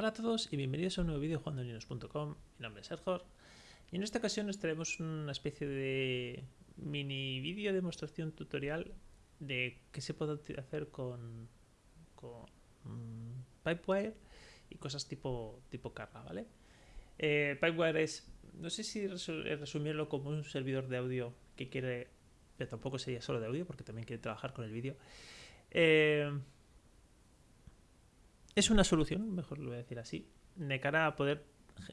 Hola a todos y bienvenidos a un nuevo vídeo jugando Mi nombre es Sergio y en esta ocasión nos traemos una especie de mini vídeo demostración tutorial de qué se puede hacer con, con Pipewire y cosas tipo, tipo Carla, ¿vale? Eh, Pipewire es, no sé si resumirlo como un servidor de audio que quiere, pero tampoco sería solo de audio porque también quiere trabajar con el vídeo. Eh, es una solución, mejor lo voy a decir así, de cara a poder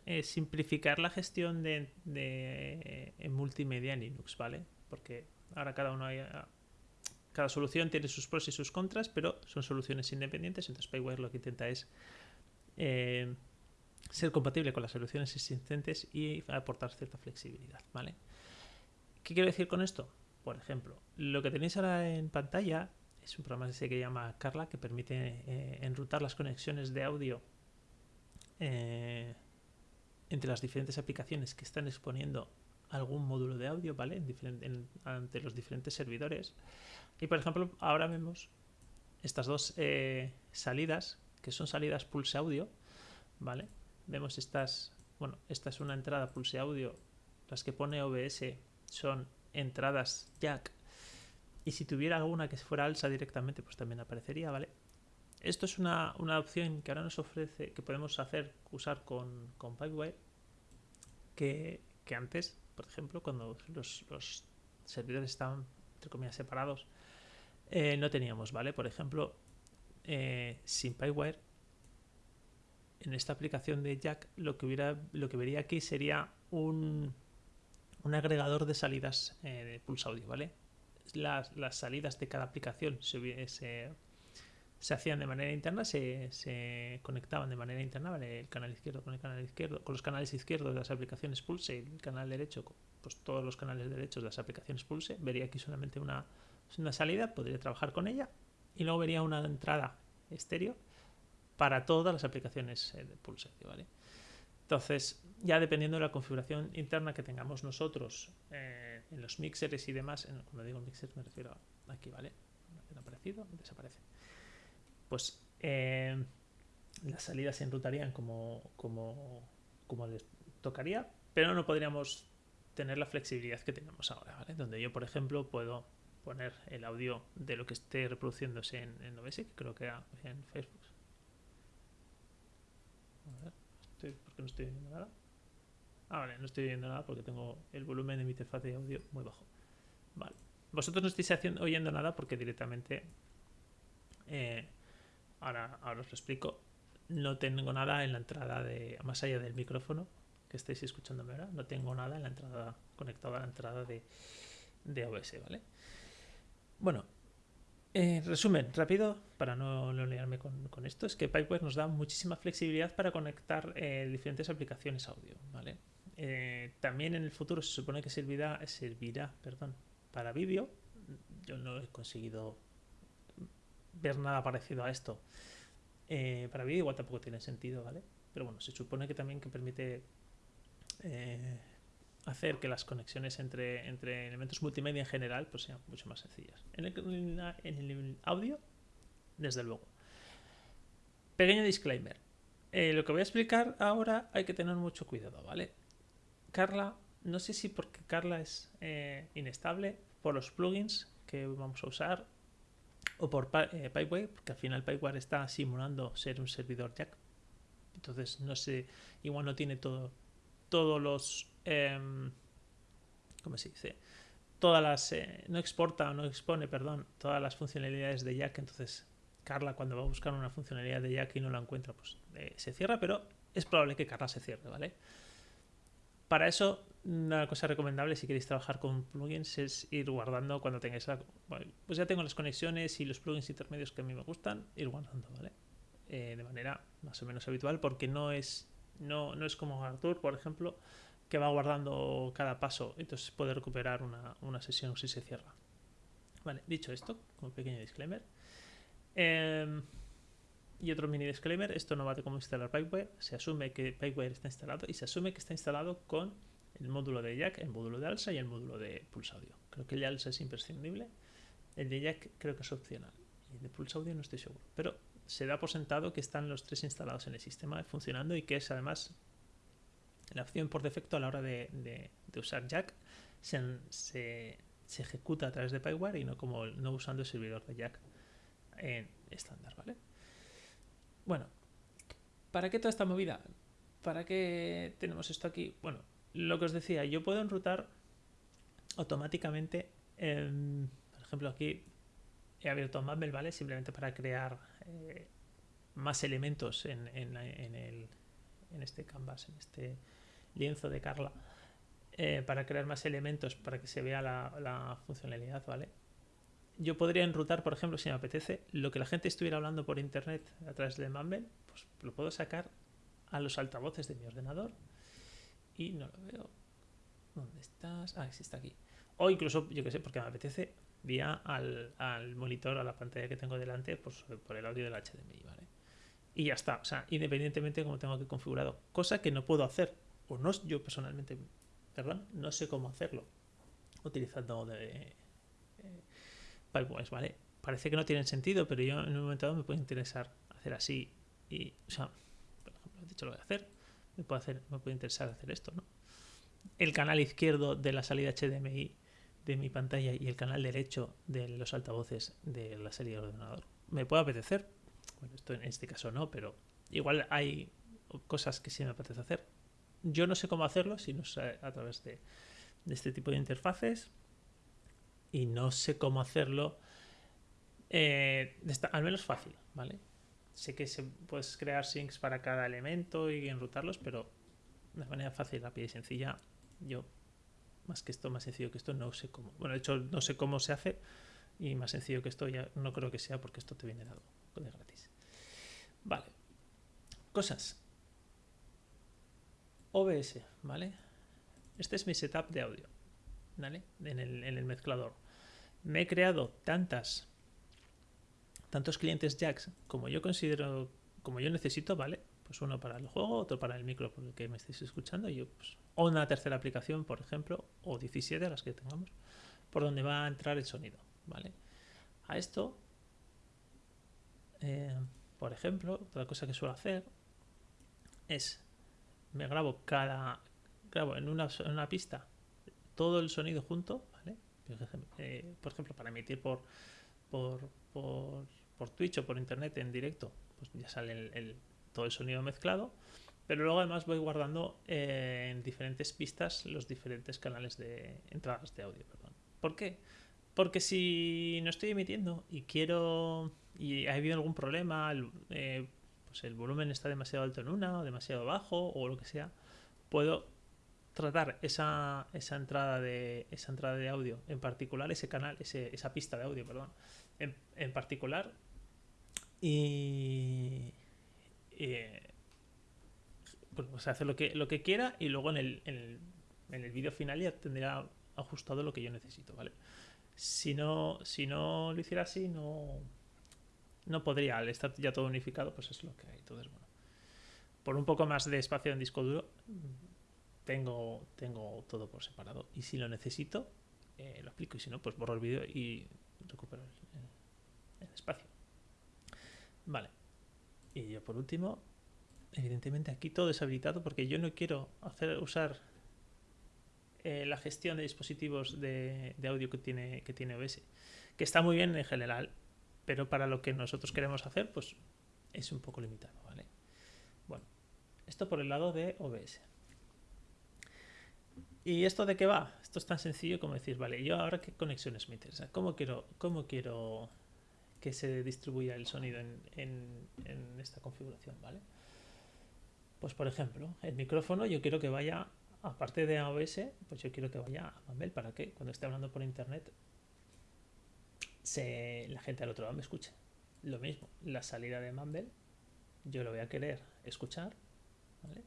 eh, simplificar la gestión de, de multimedia en Linux, ¿vale? Porque ahora cada uno hay, ah, cada solución tiene sus pros y sus contras, pero son soluciones independientes, entonces Payware lo que intenta es eh, ser compatible con las soluciones existentes y aportar cierta flexibilidad, ¿vale? ¿Qué quiero decir con esto? Por ejemplo, lo que tenéis ahora en pantalla es un programa que se llama Carla que permite eh, enrutar las conexiones de audio eh, entre las diferentes aplicaciones que están exponiendo algún módulo de audio, ¿vale? En ante los diferentes servidores. Y por ejemplo, ahora vemos estas dos eh, salidas, que son salidas pulse audio, ¿vale? Vemos estas, bueno, esta es una entrada pulse audio, las que pone OBS son entradas jack y si tuviera alguna que fuera alza directamente, pues también aparecería, ¿vale? Esto es una, opción que ahora nos ofrece, que podemos hacer, usar con, con Pipewire, que, antes, por ejemplo, cuando los, servidores estaban, entre separados, eh, no teníamos, ¿vale? Por ejemplo, eh, sin Pipewire, en esta aplicación de Jack, lo que, hubiera, lo que vería aquí sería un, un agregador de salidas eh, de Pulse Audio, ¿vale? Las, salidas de cada aplicación se, se, hacían de manera interna, se, conectaban de manera interna, el canal izquierdo con el canal izquierdo, con los canales izquierdos de las aplicaciones Pulse y el canal derecho, pues todos los canales derechos de las aplicaciones Pulse, vería aquí solamente una, una salida, podría trabajar con ella y luego vería una entrada estéreo para todas las aplicaciones eh, de Pulse, ¿vale? Entonces, ya dependiendo de la configuración interna que tengamos nosotros eh, en los mixers y demás, cuando digo mixer me refiero a aquí, ¿vale? Ha aparecido, desaparece. Pues eh, las salidas se enrutarían como, como, como les tocaría, pero no podríamos tener la flexibilidad que tenemos ahora, ¿vale? Donde yo, por ejemplo, puedo poner el audio de lo que esté reproduciéndose en, en que creo que en Facebook. A. ¿Por qué no estoy viendo nada? Ah, vale, no estoy viendo nada porque tengo el volumen de mi interfaz de audio muy bajo. Vale. Vosotros no estáis oyendo nada porque directamente... Eh, ahora, ahora os lo explico. No tengo nada en la entrada de... Más allá del micrófono que estáis escuchándome ahora. No tengo nada en la entrada... Conectado a la entrada de, de OBS, ¿vale? Bueno, eh, resumen rápido, para no, no liarme con, esto, es que Pipewire nos da muchísima flexibilidad para conectar eh, diferentes aplicaciones audio. ¿vale? Eh, también en el futuro se supone que servirá, servirá perdón, para vídeo. Yo no he conseguido ver nada parecido a esto. para vídeo igual tampoco tiene sentido, ¿vale? Pero bueno, se supone que también que permite hacer que las conexiones entre, entre elementos multimedia en general pues sean mucho más sencillas. En el, en el audio, desde luego. Pequeño disclaimer. Eh, lo que voy a explicar ahora hay que tener mucho cuidado, ¿vale? Carla, no sé si porque Carla es eh, inestable, por los plugins que vamos a usar, o por eh, porque al final Pipewire está simulando ser un servidor Jack. Entonces, no sé, igual no tiene todo, todos los Em, ¿cómo se dice? Todas las, eh, no exporta o no expone, perdón, todas las funcionalidades de Jack, entonces Carla cuando va a buscar una funcionalidad de Jack y no la encuentra, pues eh, se cierra, pero es probable que Carla se cierre, ¿vale? Para eso, una cosa recomendable si queréis trabajar con plugins es ir guardando cuando tengáis pues ya tengo las conexiones y los plugins intermedios que a mí me gustan, ir guardando, ¿vale? Eh, de manera más o menos habitual, porque no es, no, no es como Artur, por ejemplo, que va guardando cada paso, entonces puede recuperar una, sesión si se cierra. Vale, dicho esto, como pequeño disclaimer. Em, y otro mini disclaimer, esto no va de cómo instalar Pipewire, se asume que Pipewire está instalado y se asume que está instalado con el módulo de Jack, el módulo de ALSA y el módulo de Pulse Audio. Creo que el de ALSA es imprescindible, el de Jack creo que es opcional y el de Pulse Audio no estoy seguro, pero se da por sentado que están los tres instalados en el sistema funcionando y que es además la opción por defecto a la hora de, usar Jack se, ejecuta a través de Pyware y no como no usando el servidor de Jack en estándar, ¿vale? Bueno, ¿para qué toda esta movida? ¿Para qué tenemos esto aquí? Bueno, lo que os decía, yo puedo enrutar automáticamente, por ejemplo, aquí he abierto Mumble, ¿vale? Simplemente para crear eh, más elementos en, el, en este canvas, en este lienzo de Carla, eh, para crear más elementos para que se vea la, funcionalidad, ¿vale? Yo podría enrutar, por ejemplo, si me apetece, lo que la gente estuviera hablando por internet a través de Mumble, pues lo puedo sacar a los altavoces de mi ordenador y no lo veo. ¿Dónde estás? Ah, sí está aquí. O incluso, yo que sé, porque me apetece, vía al, monitor, a la pantalla que tengo delante, pues, por el audio del HDMI, ¿vale? Y ya está, o sea, independientemente de cómo tengo que configurado. Cosa que no puedo hacer, o no, yo personalmente, perdón, no sé cómo hacerlo utilizando de, eh, ¿vale? Parece que no tienen sentido, pero yo en un momento dado me puede interesar hacer así y, o sea, por ejemplo, he dicho lo a hacer, me puede, hacer, me puede interesar hacer esto, ¿no? El canal izquierdo de la salida HDMI de mi pantalla y el canal derecho de los altavoces de la salida del ordenador. Me puede apetecer, bueno, esto en este caso no, pero igual hay cosas que sí me apetece hacer. Yo no sé cómo hacerlo, sino a través de, este tipo de interfaces y no sé cómo hacerlo eh, al menos fácil, ¿vale? Sé que se, puedes crear syncs para cada elemento y enrutarlos, pero de manera fácil, rápida y sencilla, yo más que esto, más sencillo que esto, no sé cómo. Bueno, de hecho, no sé cómo se hace y más sencillo que esto ya no creo que sea porque esto te viene dado de gratis. Vale. Cosas. OBS, ¿vale? Este es mi setup de audio, ¿vale? En el, mezclador. Me he creado tantas tantos clientes jacks como yo considero, como yo necesito, ¿vale? Pues uno para el juego, otro para el micro por el que me estéis escuchando, pues, o una tercera aplicación, por ejemplo, o 17 las que tengamos, por donde va a entrar el sonido, ¿vale? A esto, eh, por ejemplo, otra cosa que suelo hacer es, me grabo cada, grabo en una, en una pista todo el sonido junto, ¿vale? Eh, por ejemplo, para emitir por, por, por, Twitch o por internet en directo, pues ya sale el, todo el sonido mezclado. Pero luego además voy guardando eh, en diferentes pistas los diferentes canales de entradas de audio. ¿Por qué? Porque si no estoy emitiendo y quiero y ha habido algún problema, eh, el volumen está demasiado alto en una o demasiado bajo o lo que sea, puedo tratar esa, esa entrada de esa entrada de audio en particular, ese canal, ese, esa pista de audio, perdón, en, particular y, pues, hacer lo que, lo que quiera y luego en el, en el, vídeo final ya tendría ajustado lo que yo necesito, ¿vale? Si no, si no lo hiciera así, no, no podría, al estar ya todo unificado, pues es lo que hay. Entonces, bueno, por un poco más de espacio en disco duro, tengo, tengo todo por separado. Y si lo necesito, eh, lo explico. Y si no, pues borro el vídeo y recupero el, espacio. Vale. Y yo por último, evidentemente aquí todo es habilitado porque yo no quiero hacer usar eh, la gestión de dispositivos de, audio que tiene, que tiene OBS, que está muy bien en general, pero para lo que nosotros queremos hacer, pues es un poco limitado, ¿vale? Bueno, esto por el lado de OBS. ¿Y esto de qué va? Esto es tan sencillo como decir, vale, yo ahora qué conexiones me interesa, cómo quiero, cómo quiero que se distribuya el sonido en, esta configuración, ¿vale? Pues por ejemplo, el micrófono yo quiero que vaya, aparte de OBS, pues yo quiero que vaya a Mumble para que cuando esté hablando por internet la gente al otro lado me escuche. Lo mismo, la salida de Mumble, yo lo voy a querer escuchar, ¿vale?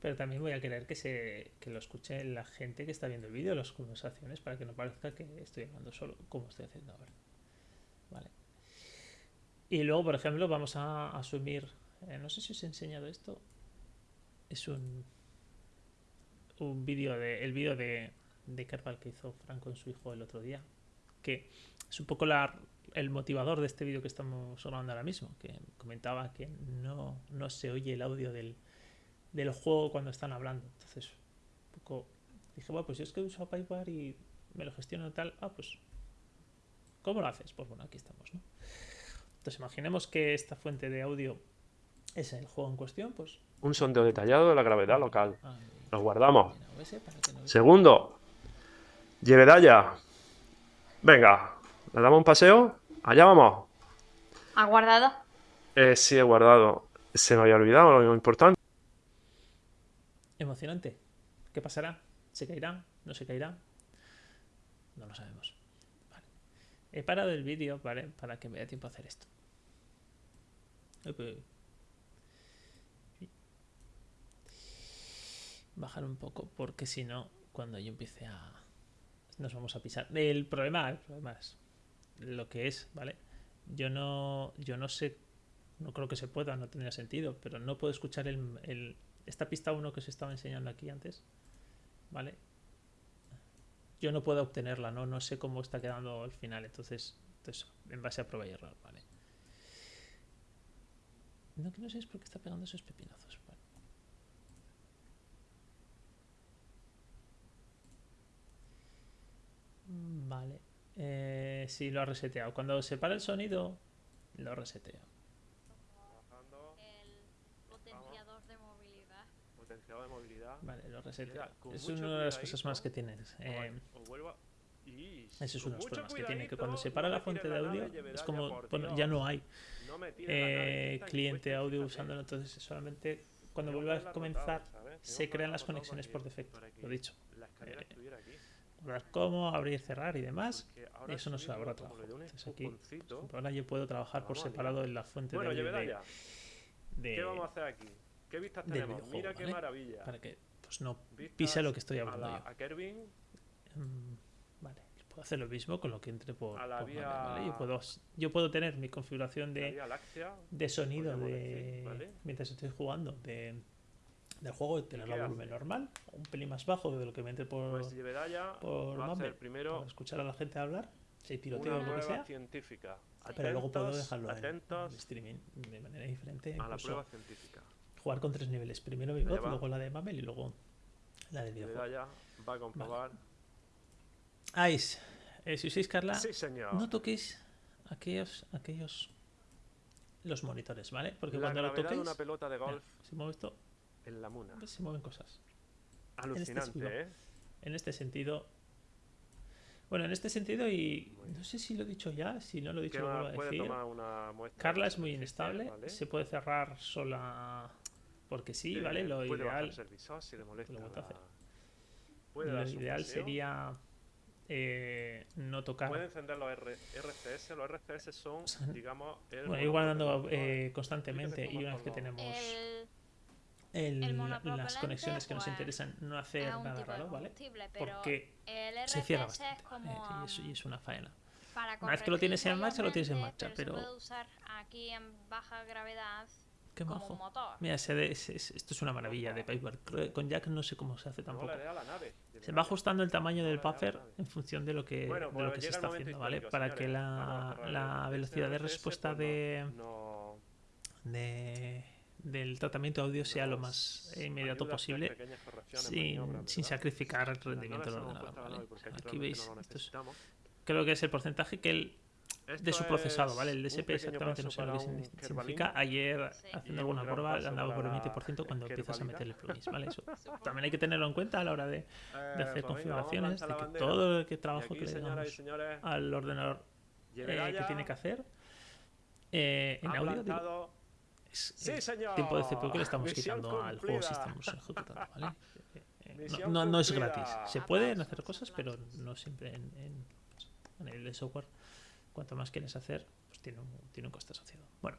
Pero también voy a querer que, se, que lo escuche la gente que está viendo el vídeo, las conversaciones, para que no parezca que estoy hablando solo, como estoy haciendo ahora. ¿Vale? Y luego, por ejemplo, vamos a asumir, eh, no sé si os he enseñado esto, es un, un vídeo de, el vídeo de, de Kerbal que hizo Frank con su hijo el otro día, que es un poco la el motivador de este vídeo que estamos grabando ahora mismo, que comentaba que no, no se oye el audio del, del juego cuando están hablando. Entonces, un poco dije, bueno, pues yo es que uso Pipewire y me lo gestiono tal. Ah, pues, ¿cómo lo haces? Pues bueno, aquí estamos, ¿no? Entonces, imaginemos que esta fuente de audio es el juego en cuestión, pues. Un sondeo detallado de la gravedad local. ah, Nos guardamos. no- Segundo, Llevedaya. Venga, ¿le damos un paseo? Allá vamos. ¿Ha guardado? Eh, sí, he guardado. Se me había olvidado lo importante. Emocionante. ¿Qué pasará? ¿Se caerá? ¿No se caerá? No lo sabemos. Vale. He parado el vídeo, ¿vale? Para que me dé tiempo a hacer esto. Bajar un poco, porque si no, cuando yo empiece a... Nos vamos a pisar. El problema, el problema es lo que es, ¿vale? Yo no, yo no sé, no creo que se pueda, no tendría sentido, pero no puedo escuchar el, el- esta pista 1 que os estaba enseñando aquí antes, ¿vale? Yo no puedo obtenerla, ¿no? No sé cómo está quedando al final, entonces, entonces en base a prueba y error, ¿vale? No, que no sé es por qué está pegando esos pepinazos. Vale. Eh, sí, lo ha reseteado. Cuando se para el sonido, lo reseteo. El potenciador de movilidad. Potenciador de movilidad. Vale, lo con Es una de las cosas más que tienes. eh, Os vuelvo a- Y ese es uno de los problemas que tiene, que cuando se para no la fuente de audio, es como, bueno, ya no hay eh, cliente audio usándolo, entonces solamente cuando vuelva a comenzar se crean las conexiones por defecto, lo dicho. La escalera Eh, estuviera aquí. Hablar cómo, abrir, cerrar y demás, eso no se habrá trabajo. Entonces aquí, ahora yo puedo trabajar por a separado en la fuente Bueno, de de, de- ¿qué vamos a hacer aquí? ¿Qué vistas tenemos? videojuego, Mira qué ¿vale? maravilla. para que pues no pise lo que estoy a, hablando la, yo. a Kervin, Mm, Vale, puedo hacer lo mismo con lo que entre por, A la por vía- ¿vale? Yo puedo, yo puedo tener mi configuración de, Láctea. de sonido de decir, ¿vale? mientras estoy jugando de, del juego y tenerlo a volumen normal, un pelín más bajo de lo que me entre por, Pues Llevedaya por va a hacer primero para escuchar a la gente hablar, si tiroteo o lo que sea, científica. pero luego puedo Atentos, dejarlo en- en, atentos streaming de manera diferente, a la prueba científica. jugar con tres niveles, primero mi va. luego la de Mumble y luego la del videojuego. Llevedaya va a comprobar. Ais, eh, si usáis Carla, Sí, señor. no toquéis aquellos, aquellos los monitores, ¿vale? Porque la cuando lo de toquéis, una pelota de mira, golf si muevo esto, en la muna. se mueven cosas. Alucinante, sentido. ¿eh? En este sentido, bueno, en este sentido y no sé si lo he dicho ya, si no lo he dicho lo vuelvo a decir. tomar una muestra Carla es muy inestable, ¿vale? se puede cerrar sola porque sí, Eh, ¿vale? Lo puede ideal, bajarse el visor si le molesta lo la- hacer. Puede lo ideal paseo. sería eh, no tocar. Puede encender los R- RCS. Los RCS son, digamos, el Bueno, ir guardando eh, ¿no? constantemente y una vez que tenemos El, el- el las conexiones que nos pues, interesan, no hacer nada raro, ¿vale? pero Porque el se cierra bastante, es ¿vale? como Y, es, y es una faena. para Una vez que lo tienes en marcha, lo tienes en marcha, pero, pero- se usar aquí en baja gravedad Qué como majo. motor. Mira, se de- es- es- esto es una maravilla de que Con Jack no sé cómo se hace tampoco. Se va ajustando el tamaño del nave. en función de lo que, Bueno, de pues lo que se está haciendo, ¿vale? Para que la, la el- velocidad de este respuesta pues de, de- del tratamiento de audio sea lo más ayuda inmediato posible sin, sin sacrificar el rendimiento del ordenador, Aquí veis, esto es- creo que es el porcentaje que el, de su procesado, ¿vale? El DSP exactamente no sé lo que significa. Ayer, haciendo un alguna prueba, andaba por el para 20% cuando empiezas a meterle plugins, ¿vale? Eso. También hay que tenerlo en cuenta a la hora de, de Eh, hacer pues configuraciones, de que todo el que trabajo que le damos al ordenador eh, que tiene que hacer eh, en audio digo, ¡Sí, el señor! tiempo de CPU que le estamos Misión quitando al juego si estamos ejecutando. Eh, eh, no, no, no es gratis. Se pueden hacer cosas, pero no siempre en, de software. Cuanto más quieres hacer, pues tiene un, tiene un coste asociado. Bueno,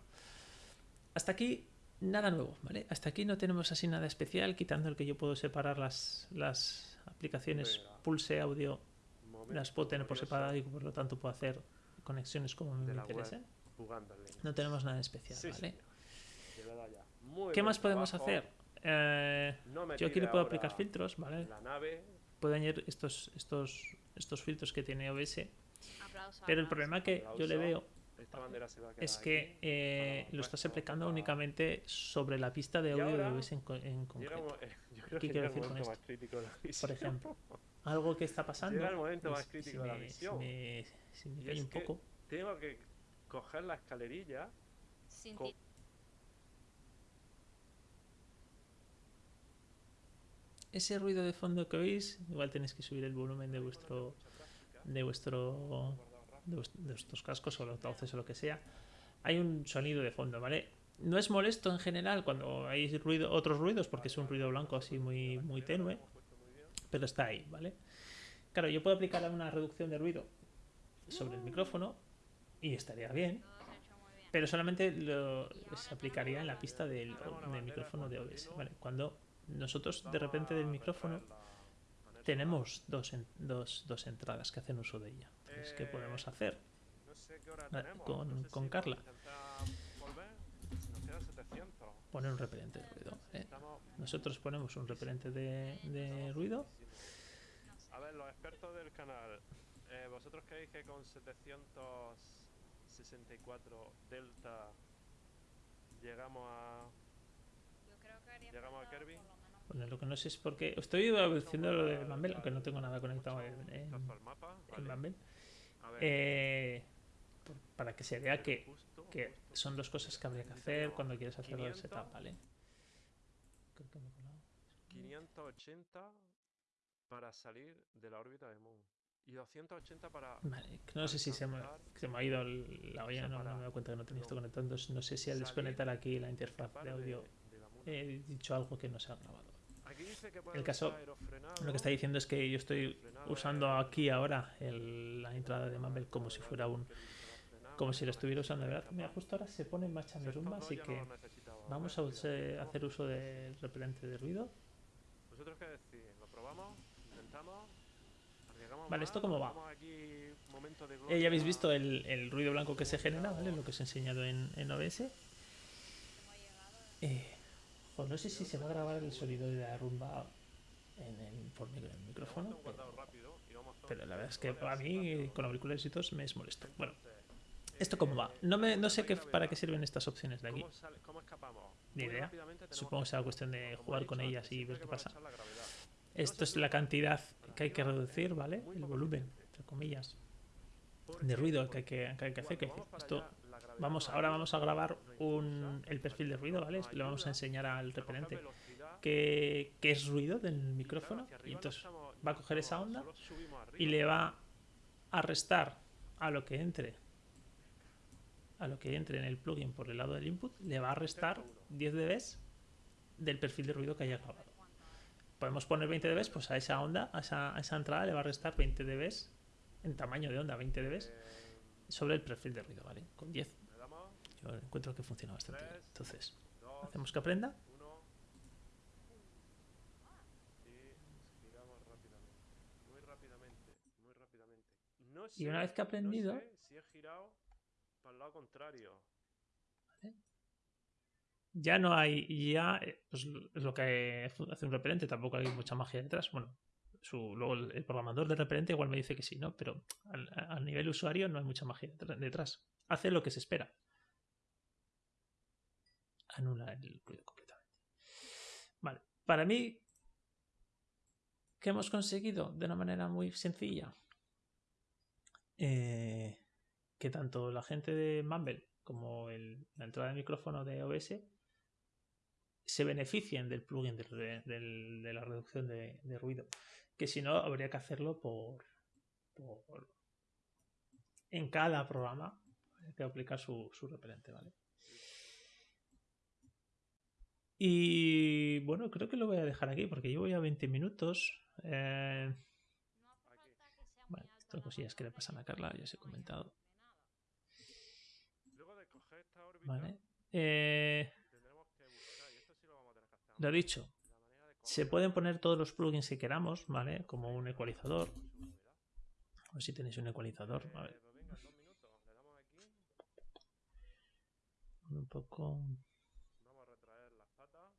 hasta aquí nada nuevo, ¿vale? Hasta aquí no tenemos así nada especial, quitando el que yo puedo separar las, las aplicaciones. Pulse Audio, las puedo tener por separado y por lo tanto puedo hacer conexiones como me de la interese. web jugando en línea. No tenemos nada especial, ¿vale? Muy ¿Qué más podemos hacer? Eh, No me yo aquí le puedo aplicar filtros, ¿vale? La nave Puedo añadir estos, estos, estos filtros que tiene OBS. Pero el problema que yo le veo es que eh, lo estás puesto aplicando únicamente sobre la pista de audio de OBS en, en concreto. eh, yo creo ¿Qué que quiero decir con esto? más crítico de la Por ejemplo, algo que está pasando. Llega el momento más es- crítico si de la me-. Si me, si me un poco. Tengo que coger la escalerilla. Ese ruido de fondo que oís, igual tenéis que subir el volumen de vuestro de vuestro de, vuest- de vuestros cascos o los altavoces o lo que sea. Hay un sonido de fondo, ¿vale? No es molesto en general cuando hay ruido, otros ruidos, porque es un ruido blanco así muy, muy tenue, pero está ahí, ¿vale? Claro, yo puedo aplicar una reducción de ruido sobre el micrófono y estaría bien. pero solamente lo, se aplicaría en la pista del, del micrófono de OBS, ¿vale? Cuando nosotros de repente del micrófono tenemos dos, en- dos, dos entradas que hacen uso de ella. Entonces, ¿qué podemos hacer? Qué hora Ah, con- con Carla. intentar volver. Si nos queda 700. Poner un repelente de ruido. ¿eh? Nosotros ponemos un repelente de, de ruido. A ver, los expertos del canal, eh, ¿vosotros creéis que con 764 delta llegamos a... Yo creo que ¿Llegamos a Kirby? Bueno, lo que no sé es por qué. Estoy haciendo lo de Mumble, aunque no tengo nada conectado en, en, Eh, para que se vea que, que son dos cosas que habría que hacer cuando quieres hacer el setup, ¿vale? Creo que me he colado. 580 para salir de la órbita de Moon. Y 280 para... Vale, no sé si se me, se me ha ido la olla, no, no me he dado cuenta que no tenía esto conectado. Entonces, no sé si al desconectar aquí la interfaz de audio he dicho algo que no se ha grabado. El caso- Lo que está diciendo es que yo estoy usando aquí ahora el- la entrada de Mumble como si fuera un como si lo estuviera usando de verdad. Mira, justo ahora se pone en marcha mi rumba, así que vamos a use- hacer uso del repelente de ruido. ¿Vosotros qué decís? ¿Lo probamos? ¿Intentamos? ¿Arriesgamos Vale? ¿esto cómo va? ¿Damos aquí momento de Eh, ya habéis visto el, el ruido blanco que se genera, ¿vale? Lo que os he enseñado en, en OBS. Eh, jo, no sé si se va a grabar el sonido de la rumba en el, por el micrófono, pero, la verdad es que a mí con auriculares y todo me es molesto. Bueno, ¿esto cómo va? No, me, no sé qué, para qué sirven estas opciones de aquí. Ni idea. Supongo que será cuestión de jugar con ellas y ver qué pasa. Esto es la cantidad que hay que reducir, ¿vale? El volumen, entre comillas, de ruido que hay que, que hay que hacer. Que esto, vamos, ahora vamos a grabar un, el perfil de ruido, ¿vale? Le vamos a enseñar al repelente qué, qué es ruido del micrófono. Y entonces va a coger esa onda y le va a restar a lo que entre a lo que entre en el plugin por el lado del input le va a restar 10 dB del perfil de ruido que haya grabado. Podemos poner 20 dB pues a esa onda a esa, a esa entrada le va a restar 20 dB en tamaño de onda 20 dB sobre el perfil de ruido vale con 10 Le damos yo encuentro que funciona bastante bien. Entonces hacemos que aprenda. Y una vez que ha aprendido- No sé si he girado para el lado contrario. ya no hay ya eh, pues, es lo que hace un repelente tampoco hay mucha magia detrás. Bueno su, luego el, programador del repelente igual me dice que sí no pero al, nivel usuario no hay mucha magia detrás. Hace lo que se espera anula el ruido completamente vale para mí ¿qué hemos conseguido de una manera muy sencilla Eh, que tanto la gente de Mumble como la entrada de micrófono de OBS se beneficien del plugin de la reducción de, ruido. Que si no, habría que hacerlo por, por- en cada programa. Hay que aplicar su, su repelente, ¿vale? Y bueno, creo que lo voy a dejar aquí porque llevo ya 20 minutos. Eh, Bueno, estas la cosillas que le pasan a Carla, ya os he comentado. ¿vale? Eh, lo dicho, se pueden poner todos los plugins que queramos, ¿vale? Como un ecualizador. ver si tenéis un ecualizador. A ver, un poco. Vamos a retraer las patas.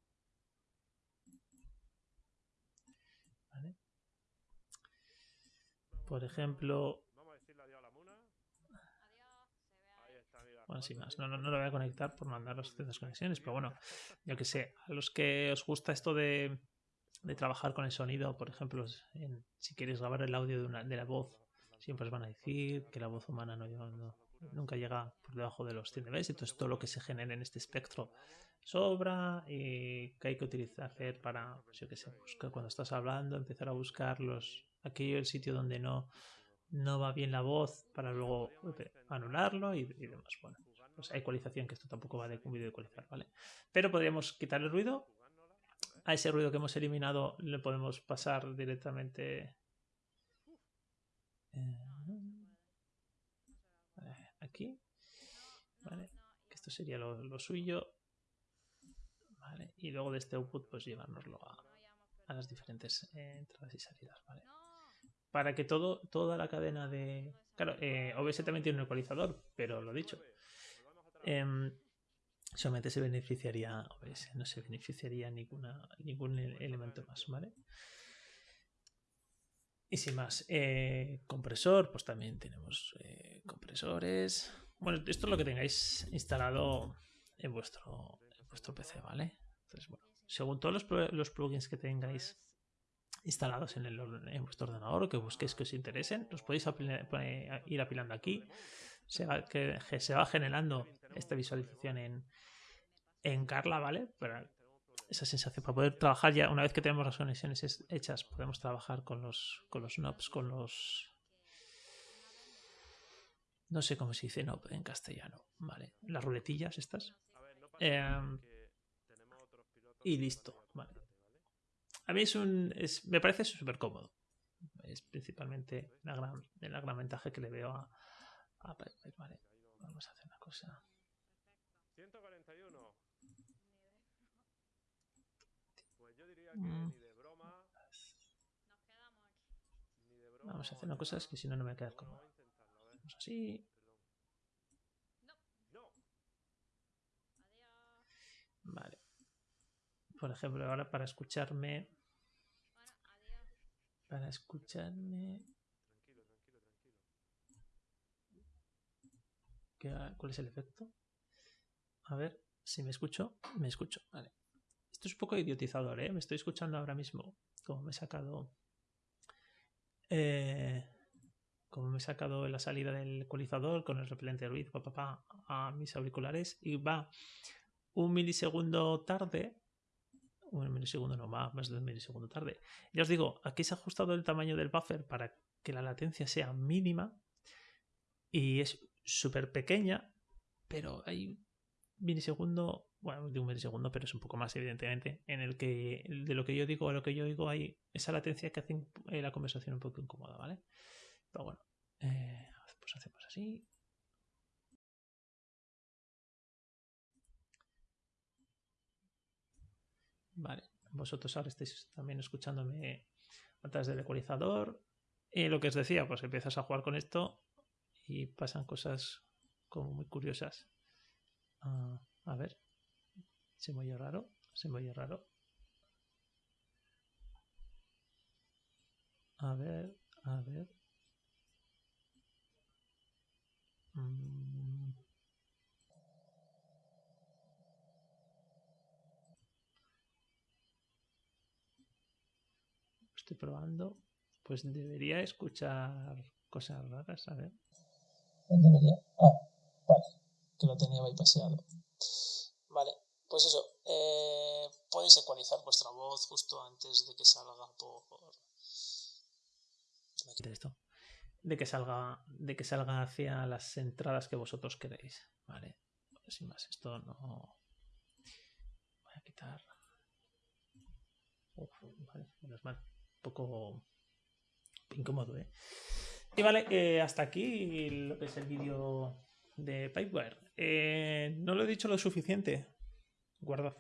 ¿Vale? Vamos Por ejemplo, Vamos a decirle adiós a la Bueno, sin más. No, no, no lo voy a conectar por mandar las ciertas conexiones, pero bueno, yo que sé, a los que os gusta esto de, de trabajar con el sonido, por ejemplo, en- si quieres grabar el audio de, una, de la voz, siempre os van a decir que la voz humana no, no- nunca llega por debajo de los 100 dB, entonces todo lo que se genera en este espectro sobra y que hay que utilizar hacer para, pues yo que sé, buscar cuando estás hablando, empezar a buscar los, aquello, el sitio donde no, no va bien la voz para luego eh, anularlo y, demás. Bueno, pues hay ecualización, que esto tampoco va de un vídeo de ecualizar, ¿vale? Pero podríamos quitar el ruido. A ese ruido que hemos eliminado le podemos pasar directamente eh, aquí, ¿vale? Esto sería lo, lo suyo. ¿Vale? Y luego de este output, pues llevárnoslo a, a las diferentes eh, entradas y salidas, ¿vale? Para que todo, toda la cadena de... Claro, eh, OBS también tiene un ecualizador, pero lo dicho. em, solamente se beneficiaría OBS, no se beneficiaría ninguna, ningún elemento más, ¿vale? Y sin más, eh, compresor, pues también tenemos eh, compresores. Bueno, esto es lo que tengáis instalado en vuestro, en vuestro PC, ¿vale? Entonces, bueno, según todos los plugins que tengáis instalados en, el, en vuestro ordenador o que busquéis que os interesen, los podéis pone- ir apilando aquí. Se va, que, que se va generando esta visualización en, en Carla, ¿vale? Para esa sensación, para poder trabajar ya, una vez que tenemos las conexiones es- hechas, podemos trabajar con los, con los knobs, con los... No sé cómo se dice knob en castellano, ¿vale? Las ruletillas estas. Eh, y listo, vayan vale. delante, ¿vale? A mí es un. es- me parece súper cómodo. Es principalmente la gran, la gran ventaja que le veo a, a ¿vale? Vamos a hacer una cosa. 141. Pues yo diría que Mm. ni de broma, Nos quedamos aquí. ni de broma. Vamos a hacer una cosa, es que si no, no me voy a quedar Bueno, cómodo. vamos así. Vale. Por ejemplo, ahora para escucharme. Para escucharme. Tranquilo, tranquilo, tranquilo. ¿qué- ¿Cuál es el efecto? A ver si me escucho. Me escucho, vale. Esto es un poco idiotizador, ¿eh? Me estoy escuchando ahora mismo. Como me he sacado. Eh, como me he sacado la salida del ecualizador con el repelente de ruido pa, pa, pa, a mis auriculares y va un milisegundo tarde. Un milisegundo no, más, más de un milisegundo tarde. Ya os digo, aquí se ha ajustado el tamaño del buffer para que la latencia sea mínima y es súper pequeña, pero hay un milisegundo, bueno, de un milisegundo, pero es un poco más evidentemente, en el que de lo que yo digo a lo que yo digo hay esa latencia que hace eh, la conversación un poco incómoda, ¿vale? Pero bueno, eh, pues hacemos así. Vale, vosotros ahora estáis también escuchándome a del ecualizador. Y lo que os decía, pues empiezas a jugar con esto y pasan cosas como muy curiosas. Ah, a ver, se me oye raro, se me oye raro. A ver, a ver. Mm. Estoy probando. Pues debería escuchar cosas raras, a ver. Debería. Ah, vale. Que lo tenía bypaseado. Vale, pues eso. eh, podéis ecualizar vuestra voz justo antes de que salga por. Esto. De que salga. De que salga hacia las entradas que vosotros queréis. Vale. Sin más, esto no. Voy a quitar. Uf, vale, menos mal. Poco incómodo, ¿eh? Y vale, eh, hasta aquí lo que es el vídeo de Pipewire. Eh, no lo he dicho lo suficiente. Guardad.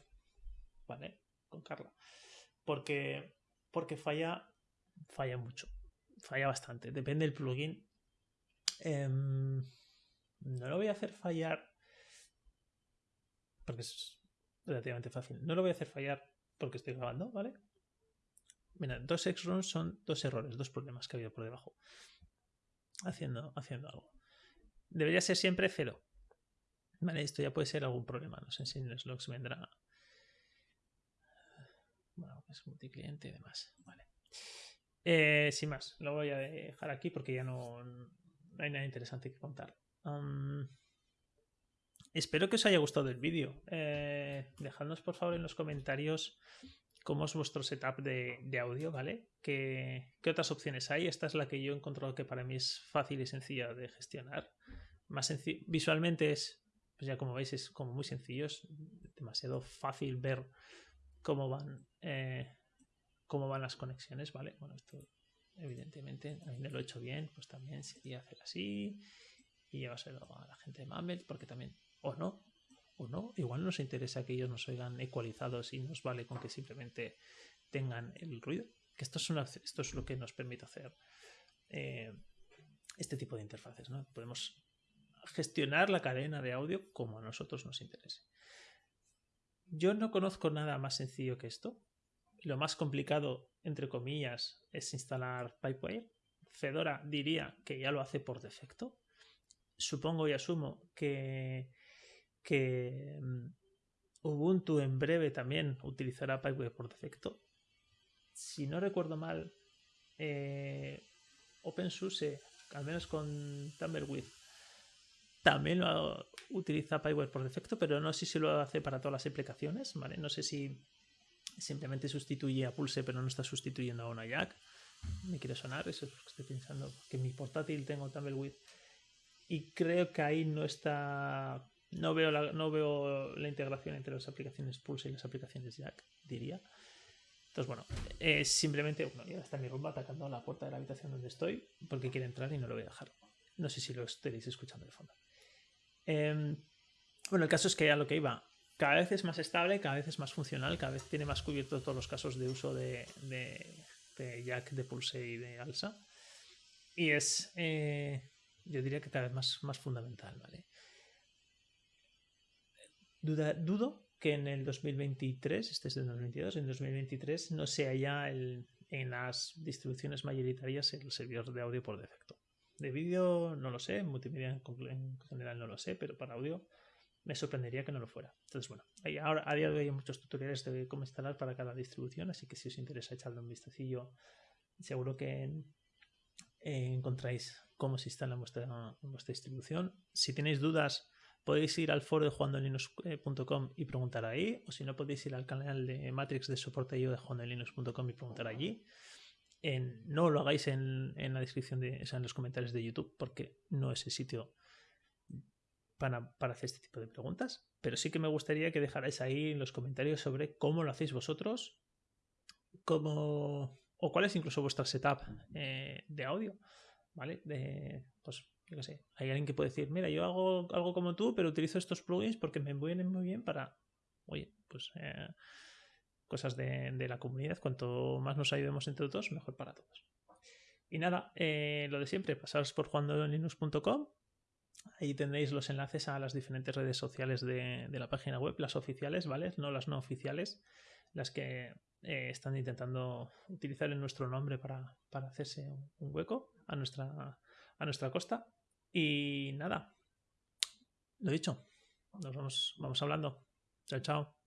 ¿Vale? Con Carla. Porque, porque falla, falla mucho. Falla bastante. Depende del plugin. Em, no lo voy a hacer fallar. Porque es relativamente fácil. No lo voy a hacer fallar porque estoy grabando, ¿vale? Mira, dos X-runs son dos errores, dos problemas que ha habido por debajo. Haciendo, haciendo algo. Debería ser siempre cero. Vale, esto ya puede ser algún problema. No sé si en los logs vendrá. Bueno, es multicliente y demás. Vale. Eh, sin más, lo voy a dejar aquí porque ya no, no hay nada interesante que contar. Espero que os haya gustado el vídeo. Eh, dejadnos por favor en los comentarios cómo es vuestro setup de, audio, ¿vale? ¿Qué, ¿Qué, otras opciones hay? Esta es la que yo he encontrado que para mí es fácil y sencilla de gestionar. Más visualmente es, pues ya como veis, es como muy sencillo, es demasiado fácil ver cómo van, eh, cómo van las conexiones, ¿vale? Bueno, esto evidentemente, a mí me lo he hecho bien, pues también sería hacer así y llevárselo a la gente de Mambet, porque también, o no, o no, igual nos interesa que ellos nos oigan ecualizados y nos vale con que simplemente tengan el ruido, que esto es, esto es lo que nos permite hacer eh, este tipo de interfaces, ¿no? Podemos gestionar la cadena de audio como a nosotros nos interese. Yo no conozco nada más sencillo que esto. Lo más complicado, entre comillas, es instalar Pipewire. Fedora diría que ya lo hace por defecto. Supongo y asumo que, que mm, Ubuntu en breve también utilizará Pipewire por defecto. Si no recuerdo mal, eh, OpenSUSE, al menos con Tumbleweed, también lo utiliza Pyware por defecto, pero no sé si lo hace para todas las aplicaciones, ¿vale? No sé si simplemente sustituye a Pulse, pero no está sustituyendo a una Jack. Me quiere sonar, eso es lo que estoy pensando. Que en mi portátil tengo Tumbleweed y creo que ahí no está. No veo, la, no veo la integración entre las aplicaciones Pulse y las aplicaciones Jack, diría. Entonces, bueno, es simplemente, bueno, ya está mi rumba atacando a la puerta de la habitación donde estoy porque quiere entrar y no lo voy a dejar. No sé si lo estaréis escuchando de fondo. Eh, bueno, el caso es que a lo que iba, cada vez es más estable, cada vez es más funcional, cada vez tiene más cubierto todos los casos de uso de, de, de Jack, de Pulse y de Alsa. Y es, eh, yo diría que cada vez más, más fundamental, ¿vale? Dudo que en el 2023, este es del 2022, en 2023 no sea ya el, en las distribuciones mayoritarias el servidor de audio por defecto. De vídeo no lo sé, multimedia en general no lo sé, pero para audio me sorprendería que no lo fuera. Entonces, bueno, hay, ahora a día de hoy hay muchos tutoriales de cómo instalar para cada distribución, así que si os interesa echarle un vistacillo, seguro que eh, encontráis cómo se instala en vuestra, en vuestra, distribución. Si tenéis dudas, podéis ir al foro de jugandolinux.com y preguntar ahí, o si no, podéis ir al canal de Matrix de soporte de jugandolinux.com y preguntar allí no lo hagáis en, la descripción, de, o sea, en los comentarios de YouTube, porque no es el sitio para, hacer este tipo de preguntas. Pero sí que me gustaría que dejarais ahí en los comentarios sobre cómo lo hacéis vosotros, cómo, o cuál es incluso vuestra setup eh, de audio, ¿vale? De, pues, yo qué sé, hay alguien que puede decir, mira, yo hago algo como tú, pero utilizo estos plugins porque me vienen muy bien para, oye, pues... Eh, cosas de, la comunidad. Cuanto más nos ayudemos entre todos, mejor para todos. Y nada, eh, lo de siempre, pasaros por juandolinux.com. Ahí tendréis los enlaces a las diferentes redes sociales de, la página web, las oficiales, ¿vale? No las no oficiales, las que eh, están intentando utilizar en nuestro nombre para, hacerse un hueco a nuestra, a nuestra costa. Y nada, lo dicho, nos vamos, vamos hablando. Chao, chao.